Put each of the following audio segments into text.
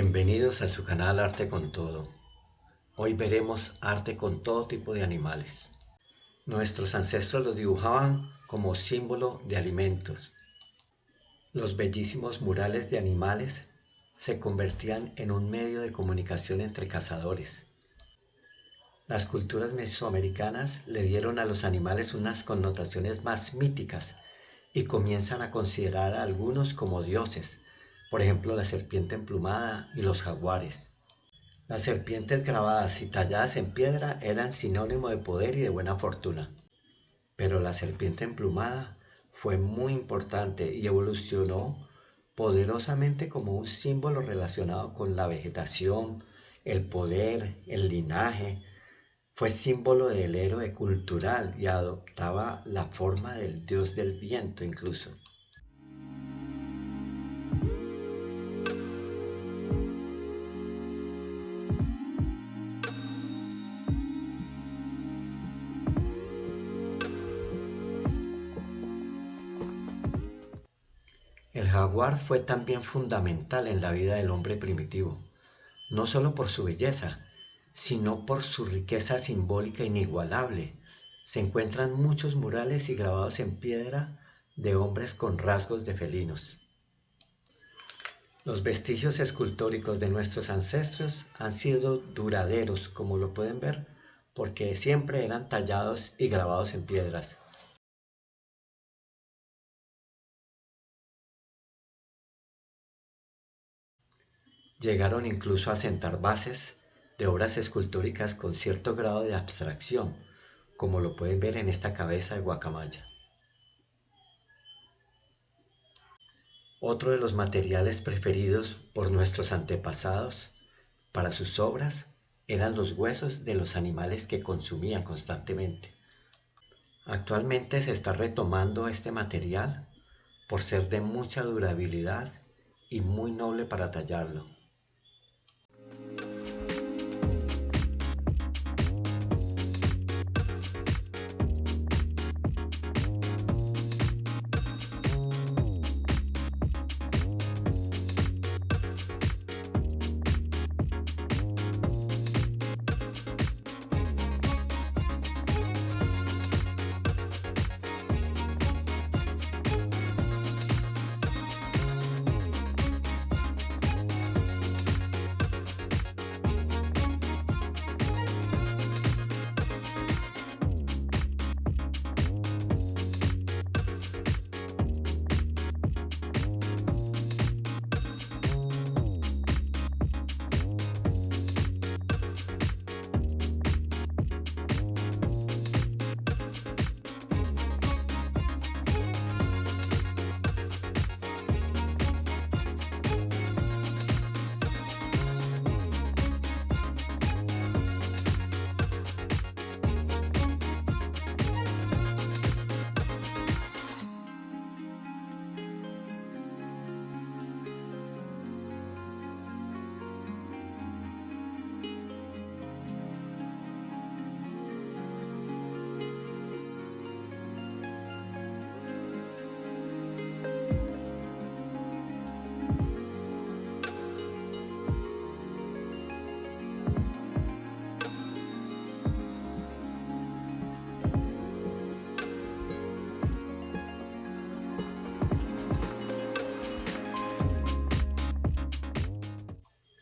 Bienvenidos a su canal Arte con Todo. Hoy veremos arte con todo tipo de animales. Nuestros ancestros los dibujaban como símbolo de alimentos. Los bellísimos murales de animales se convertían en un medio de comunicación entre cazadores. Las culturas mesoamericanas le dieron a los animales unas connotaciones más míticas y comienzan a considerar a algunos como dioses, por ejemplo la serpiente emplumada y los jaguares. Las serpientes grabadas y talladas en piedra eran sinónimo de poder y de buena fortuna. Pero la serpiente emplumada fue muy importante y evolucionó poderosamente como un símbolo relacionado con la vegetación, el poder, el linaje. Fue símbolo del héroe cultural y adoptaba la forma del dios del viento incluso. Jaguar fue también fundamental en la vida del hombre primitivo, no solo por su belleza, sino por su riqueza simbólica inigualable. Se encuentran muchos murales y grabados en piedra de hombres con rasgos de felinos. Los vestigios escultóricos de nuestros ancestros han sido duraderos, como lo pueden ver, porque siempre eran tallados y grabados en piedras. Llegaron incluso a sentar bases de obras escultóricas con cierto grado de abstracción, como lo pueden ver en esta cabeza de guacamaya. Otro de los materiales preferidos por nuestros antepasados para sus obras eran los huesos de los animales que consumían constantemente. Actualmente se está retomando este material por ser de mucha durabilidad y muy noble para tallarlo.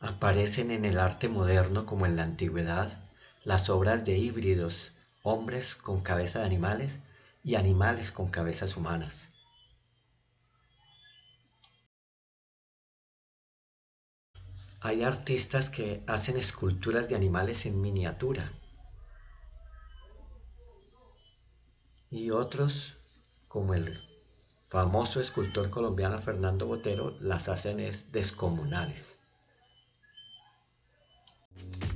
Aparecen en el arte moderno como en la antigüedad las obras de híbridos, hombres con cabeza de animales y animales con cabezas humanas. Hay artistas que hacen esculturas de animales en miniatura y otros, como el famoso escultor colombiano Fernando Botero, las hacen es descomunales. Thank you.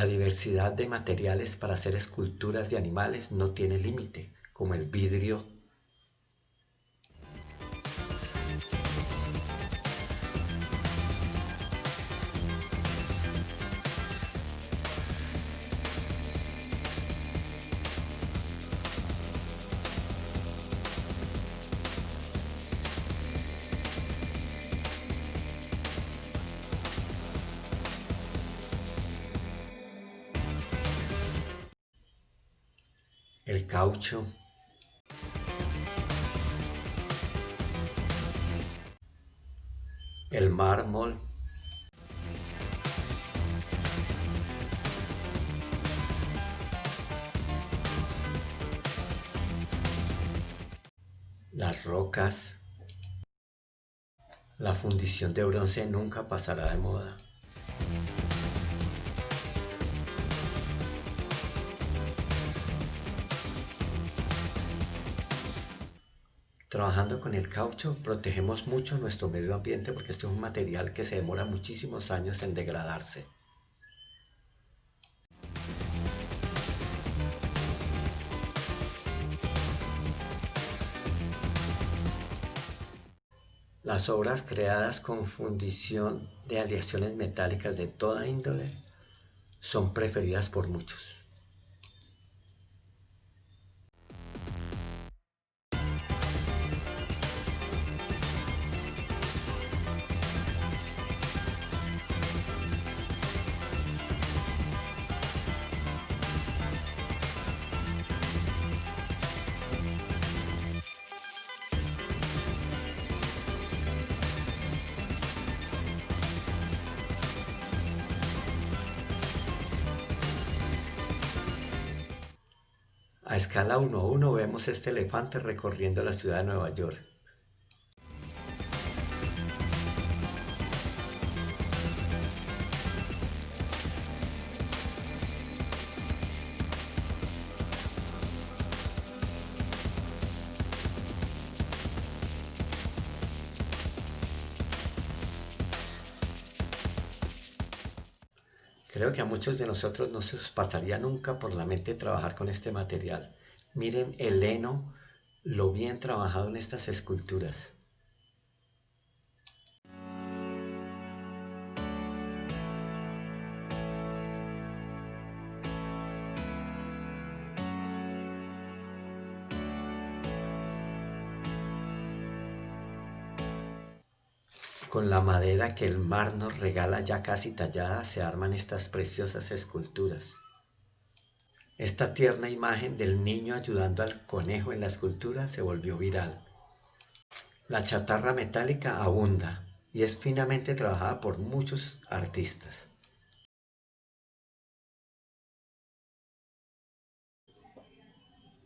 La diversidad de materiales para hacer esculturas de animales no tiene límite, como el vidrio caucho, el mármol, las rocas, la fundición de bronce nunca pasará de moda. Trabajando con el caucho protegemos mucho nuestro medio ambiente porque este es un material que se demora muchísimos años en degradarse. Las obras creadas con fundición de aleaciones metálicas de toda índole son preferidas por muchos. A escala 1-1 vemos este elefante recorriendo la ciudad de Nueva York. Creo que a muchos de nosotros no se pasaría nunca por la mente trabajar con este material. Miren el heno, lo bien trabajado en estas esculturas. Con la madera que el mar nos regala ya casi tallada se arman estas preciosas esculturas. Esta tierna imagen del niño ayudando al conejo en la escultura se volvió viral. La chatarra metálica abunda y es finamente trabajada por muchos artistas.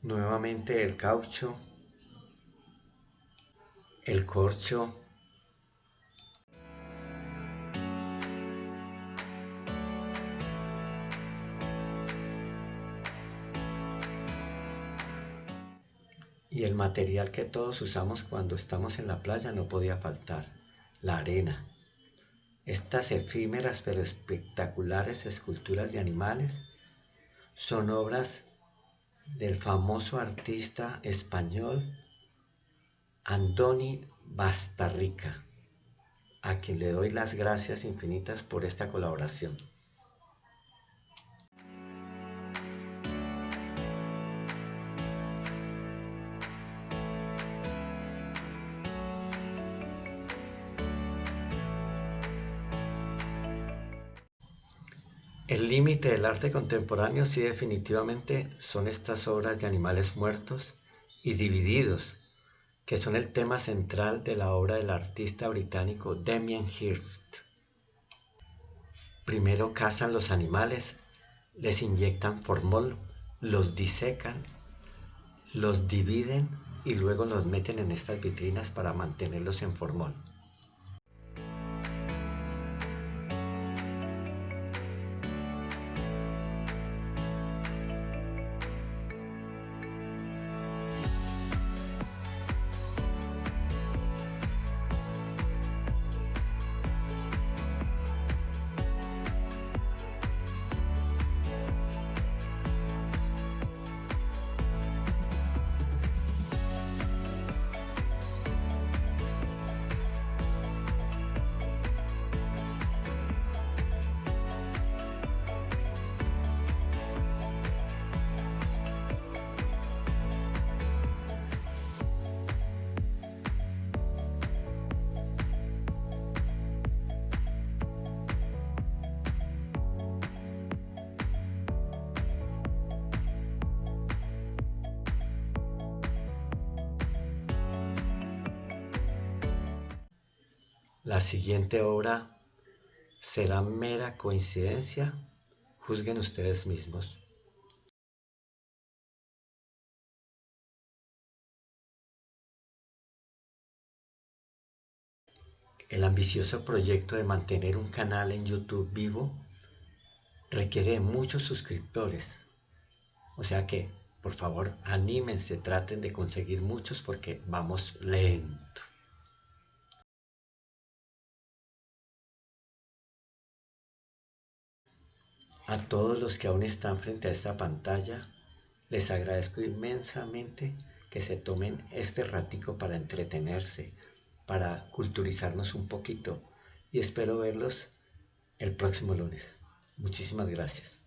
Nuevamente el caucho, el corcho, material que todos usamos cuando estamos en la playa no podía faltar, la arena. Estas efímeras pero espectaculares esculturas de animales son obras del famoso artista español Andoni Bastarrica, a quien le doy las gracias infinitas por esta colaboración. Límite del arte contemporáneo sí definitivamente son estas obras de animales muertos y divididos, que son el tema central de la obra del artista británico Damien Hirst. Primero cazan los animales, les inyectan formol, los disecan, los dividen y luego los meten en estas vitrinas para mantenerlos en formol. La siguiente obra será mera coincidencia, juzguen ustedes mismos. El ambicioso proyecto de mantener un canal en YouTube vivo requiere muchos suscriptores. O sea que, por favor, anímense, traten de conseguir muchos porque vamos lento. A todos los que aún están frente a esta pantalla, les agradezco inmensamente que se tomen este ratico para entretenerse, para culturizarnos un poquito y espero verlos el próximo lunes. Muchísimas gracias.